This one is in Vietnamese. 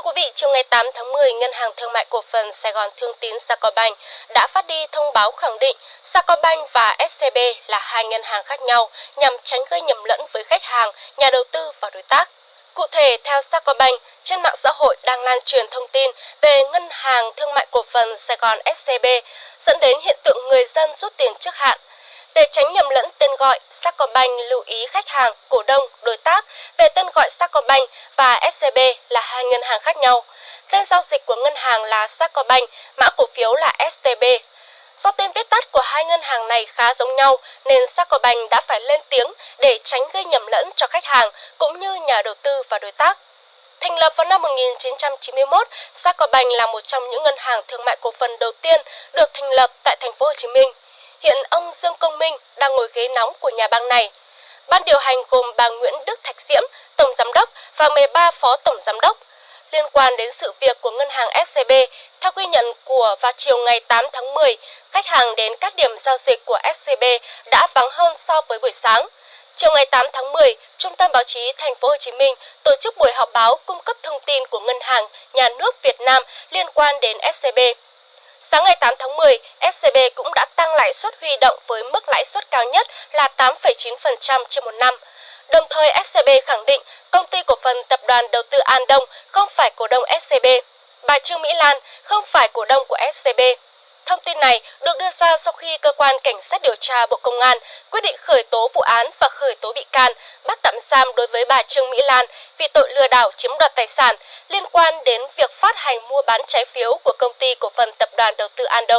Thưa quý vị, chiều ngày 8 tháng 10, Ngân hàng Thương mại Cổ phần Sài Gòn Thương tín Sacombank đã phát đi thông báo khẳng định Sacombank và SCB là hai ngân hàng khác nhau nhằm tránh gây nhầm lẫn với khách hàng, nhà đầu tư và đối tác. Cụ thể, theo Sacombank, trên mạng xã hội đang lan truyền thông tin về Ngân hàng Thương mại Cổ phần Sài Gòn SCB dẫn đến hiện tượng người dân rút tiền trước hạn để tránh nhầm lẫn tên gọi, Sacombank lưu ý khách hàng, cổ đông, đối tác về tên gọi Sacombank và SCB là hai ngân hàng khác nhau. Tên giao dịch của ngân hàng là Sacombank, mã cổ phiếu là STB. Do tên viết tắt của hai ngân hàng này khá giống nhau nên Sacombank đã phải lên tiếng để tránh gây nhầm lẫn cho khách hàng cũng như nhà đầu tư và đối tác. Thành lập vào năm 1991, Sacombank là một trong những ngân hàng thương mại cổ phần đầu tiên được thành lập tại thành phố Hồ Chí Minh. Hiện ông Dương Công Minh đang ngồi ghế nóng của nhà băng này. Ban điều hành gồm bà Nguyễn Đức Thạch Diễm, Tổng Giám đốc và 13 Phó Tổng Giám đốc. Liên quan đến sự việc của ngân hàng SCB, theo ghi nhận của vào chiều ngày 8 tháng 10, khách hàng đến các điểm giao dịch của SCB đã vắng hơn so với buổi sáng. Chiều ngày 8 tháng 10, Trung tâm Báo chí Thành phố Hồ Chí Minh tổ chức buổi họp báo cung cấp thông tin của Ngân hàng Nhà nước Việt Nam liên quan đến SCB. Sáng ngày 8 tháng 10, SCB cũng đã tăng lãi suất huy động với mức lãi suất cao nhất là 8,9% trên một năm. Đồng thời SCB khẳng định công ty cổ phần tập đoàn đầu tư An Đông không phải cổ đông SCB. Bà Trương Mỹ Lan không phải cổ đông của SCB. Thông tin này được đưa ra sau khi cơ quan cảnh sát điều tra Bộ Công an quyết định khởi tố vụ án và khởi tố bị can, bắt tạm giam đối với bà Trương Mỹ Lan vì tội lừa đảo chiếm đoạt tài sản liên quan đến việc phát hành mua bán trái phiếu của công ty cổ phần tập đoàn đầu tư An Đông.